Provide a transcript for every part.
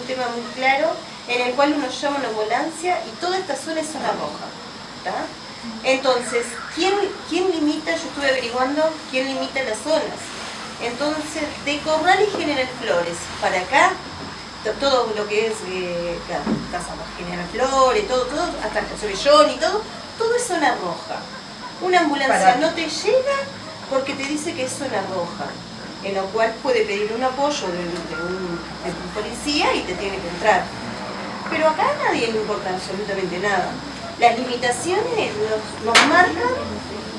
un tema muy claro en el cual uno llama una ambulancia y toda esta zona es zona roja. ¿tá? Entonces, ¿quién, ¿quién limita? Yo estuve averiguando quién limita las zonas. Entonces, de Corral y General Flores para acá, to- todo lo que es eh, la Casa General Flores, todo, todo, hasta el Sobellón y todo, todo es zona roja. Una ambulancia no te llega porque te dice que es zona roja, en lo cual puede pedir un apoyo de, de un, de un policía y te tiene que entrar. Pero acá a nadie le importa absolutamente nada. Las limitaciones nos, nos marcan,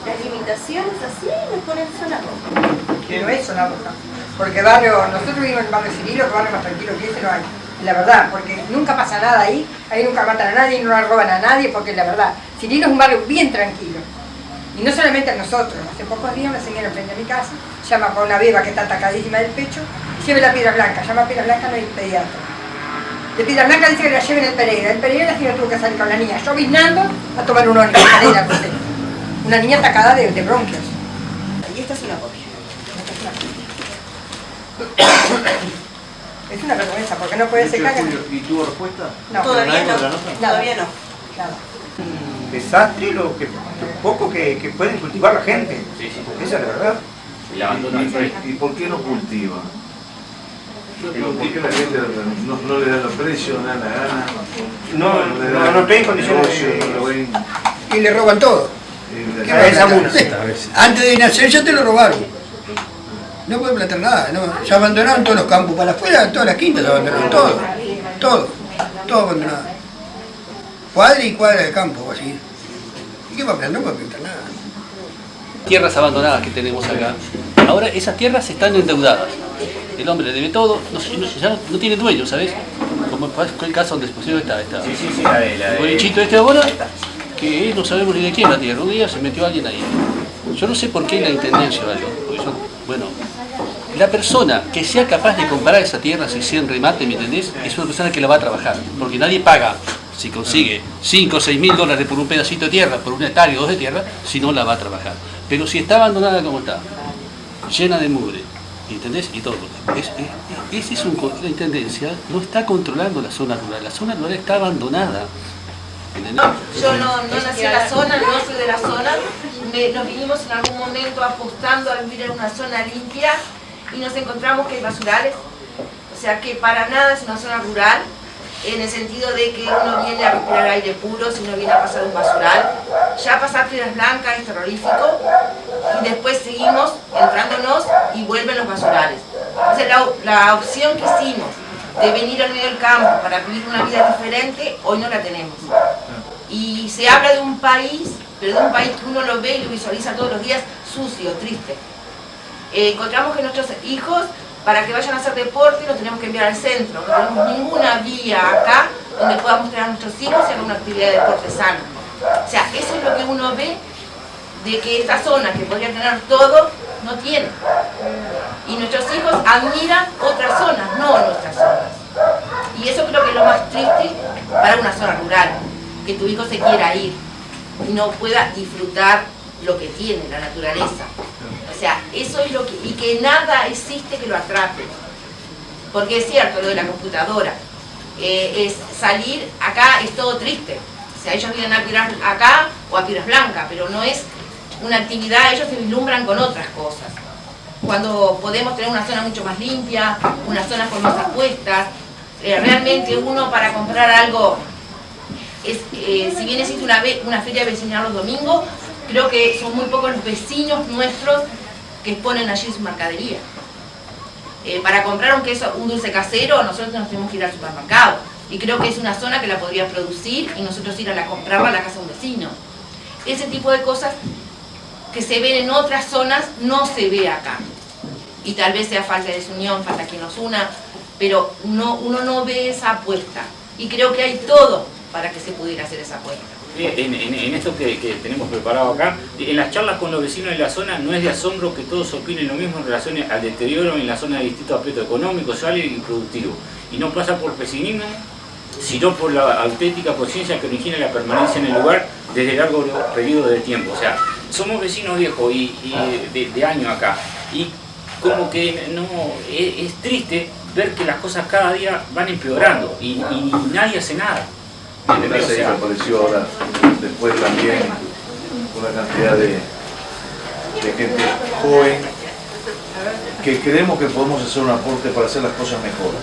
las limitaciones así nos ponen zona roja. No es zona roja. Porque barrio, nosotros vivimos en el barrio Cirilo, que barrio más tranquilo que ese no hay. La verdad, porque nunca pasa nada ahí, ahí nunca matan a nadie, no roban a nadie, porque la verdad, Cirilo es un barrio bien tranquilo. Y no solamente a nosotros, hace pocos días una señora frente a mi casa llama por una beba que está atacadísima del pecho, lleve la piedra blanca, llama a piedra blanca, no hay pediatra. De piedra blanca dice que la lleven el Pereira, el Pereira la señora tuvo que salir con la niña lloviznando a tomar un ónibus, Pereira, no sé. una niña atacada de, de bronquios. Y esta es una copia. Es una vergüenza, porque no puede ser que... ¿Y tuvo respuesta? No, Todavía ¿Nadie no, todavía no. nada. desastre lo que lo poco que, que pueden cultivar la gente. Sí, sí. Esa es la verdad. ¿Y por qué no cultiva? Digo, ¿Por qué la gente no, no le da los precios, no le da la gana? No, le no, no condiciones de- no lo ven, Y le roban todo. eh, ¿Qué la- va a. Antes de nacer ya te lo robaron. No pueden plantar nada, no. Se abandonaron todos los campos para afuera, todas las quintas se abandonaron, todo. Todo, todo abandonado. Cuadra y cuadra de campo, así. ¿Y qué va a plantar? No puede plantar nada. tierras abandonadas que tenemos acá. Ahora esas tierras están endeudadas. El hombre le debe todo, no, no- ya no, tiene dueño, ¿sabes? Como fue el caso donde pusieron esta, esta, Sí, sí, sí, la de la el de- bolichito este ahora, que no sabemos ni de quién la tierra. Un día se metió alguien ahí. Yo no sé por qué la intendencia o algo. porque bueno, la persona que sea capaz de comprar esa tierra si en remate, ¿me entendés? Es una persona que la va a trabajar. Porque nadie paga si consigue 5 o 6 mil dólares por un pedacito de tierra, por un hectárea o dos de tierra, si no la va a trabajar. Pero si está abandonada como está, llena de mugre, ¿entendés? Y todo. Es, es- es la intendencia no está controlando la zona rural. La zona rural está abandonada. Yo no, no nací en la zona, no soy de la zona. Nos vinimos en algún momento apostando a vivir en una zona limpia y nos encontramos que hay basurales. O sea que para nada es una zona rural, en el sentido de que uno viene a respirar aire puro si uno viene a pasar un basural. Ya pasar Piedras Blancas es terrorífico y después seguimos entrándonos y vuelven los basurales. Entonces la, la opción que hicimos de venir al medio del campo para vivir una vida diferente, hoy no la tenemos. Y se habla de un país, pero de un país que uno lo ve y lo visualiza todos los días sucio, triste. Eh, encontramos que nuestros hijos, para que vayan a hacer deporte, los tenemos que enviar al centro. No tenemos ninguna vía acá donde podamos tener a nuestros hijos y hacer una actividad de deporte sano. O sea, eso es lo que uno ve de que esta zona, que podría tener todo, no tiene. Y nuestros hijos admiran otras zonas, no nuestras zonas. Y eso creo que es lo más triste para una zona rural, que tu hijo se quiera ir y no pueda disfrutar lo que tiene, la naturaleza. O sea, eso es lo que... y que nada existe que lo atrape. Porque es cierto lo de la computadora. Eh, es salir acá es todo triste. O sea, ellos vienen a Piedras acá o a Piedras Blancas, pero no es una actividad, ellos se vislumbran con otras cosas. Cuando podemos tener una zona mucho más limpia, una zona con más apuestas, eh, realmente uno para comprar algo, es, eh, si bien existe una, una feria vecinal los domingos, creo que son muy pocos los vecinos nuestros que exponen allí su mercadería. Eh, para comprar un queso, un dulce casero, nosotros nos tenemos que ir al supermercado. Y creo que es una zona que la podría producir y nosotros ir a la, comprarla a la casa de un vecino. Ese tipo de cosas que se ven en otras zonas no se ve acá. Y tal vez sea falta de desunión, falta quien nos una, pero no, uno no ve esa apuesta. Y creo que hay todo para que se pudiera hacer esa apuesta. en, esto que, que tenemos preparado acá, en las charlas con los vecinos de la zona no es de asombro que todos opinen lo mismo en relación al deterioro en la zona de distintos aspectos económicos, sociales y productivos. Y no pasa por pesimismo, sino por la auténtica conciencia que origina la permanencia en el lugar desde largo periodo de tiempo. O sea, somos vecinos viejos y, y de, de años acá. Y como que no es, es triste ver que las cosas cada día van empeorando y, y nadie hace nada. Apareció ahora, después también una cantidad de, de gente joven que creemos que podemos hacer un aporte para hacer las cosas mejor.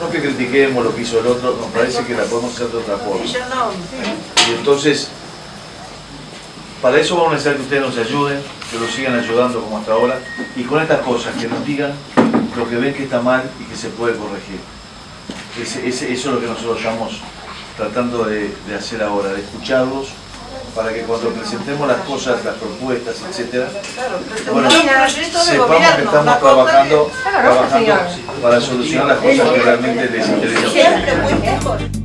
No que critiquemos lo que hizo el otro, nos parece que la podemos hacer de otra forma. Y entonces, para eso vamos a necesitar que ustedes nos ayuden, que nos sigan ayudando como hasta ahora, y con estas cosas, que nos digan lo que ven que está mal y que se puede corregir. Ese- ese- eso es lo que nosotros estamos tratando de, de hacer ahora, de escucharlos, para que cuando presentemos las cosas, las propuestas, etcétera, bueno, sepamos que estamos trabajando, trabajando para solucionar las cosas que realmente les interesan.